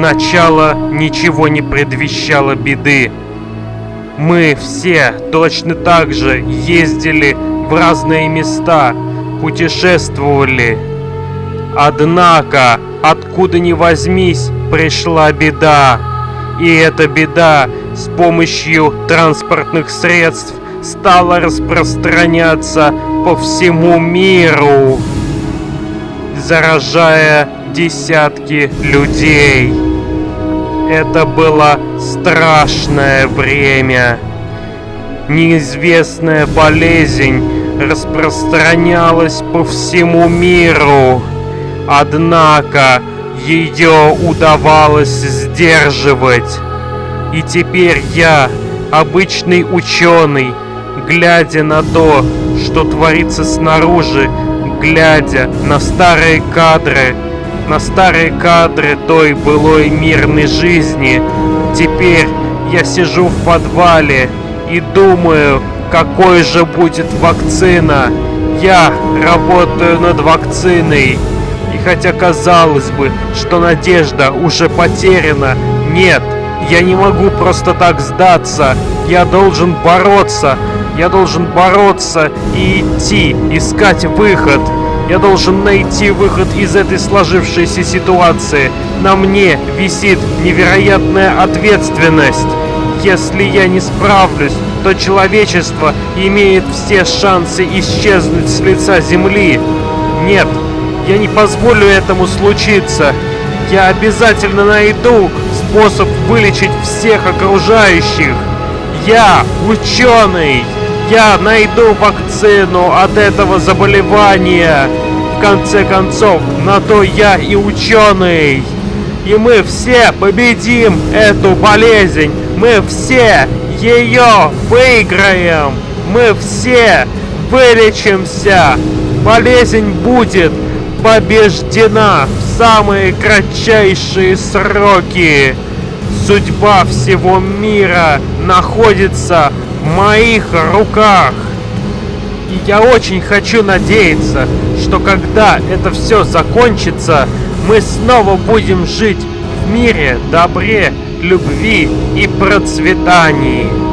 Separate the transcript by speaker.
Speaker 1: начало ничего не предвещало беды. Мы все точно так же ездили в разные места, путешествовали. Однако, откуда ни возьмись, пришла беда. И эта беда с помощью транспортных средств стала распространяться по всему миру, заражая десятки людей. Это было страшное время. Неизвестная болезнь распространялась по всему миру. Однако ее удавалось сдерживать. И теперь я, обычный ученый, глядя на то, что творится снаружи, глядя на старые кадры, на старые кадры той былой мирной жизни. Теперь я сижу в подвале и думаю, какой же будет вакцина. Я работаю над вакциной. И хотя казалось бы, что надежда уже потеряна, нет, я не могу просто так сдаться. Я должен бороться. Я должен бороться и идти, искать выход. Я должен найти выход из этой сложившейся ситуации. На мне висит невероятная ответственность. Если я не справлюсь, то человечество имеет все шансы исчезнуть с лица Земли. Нет, я не позволю этому случиться. Я обязательно найду способ вылечить всех окружающих. Я ученый. Я найду вакцину от этого заболевания. В конце концов, на то я и ученый. И мы все победим эту болезнь. Мы все ее выиграем. Мы все вылечимся. Болезнь будет побеждена в самые кратчайшие сроки. Судьба всего мира находится моих руках. И я очень хочу надеяться, что когда это все закончится, мы снова будем жить в мире, добре, любви и процветании.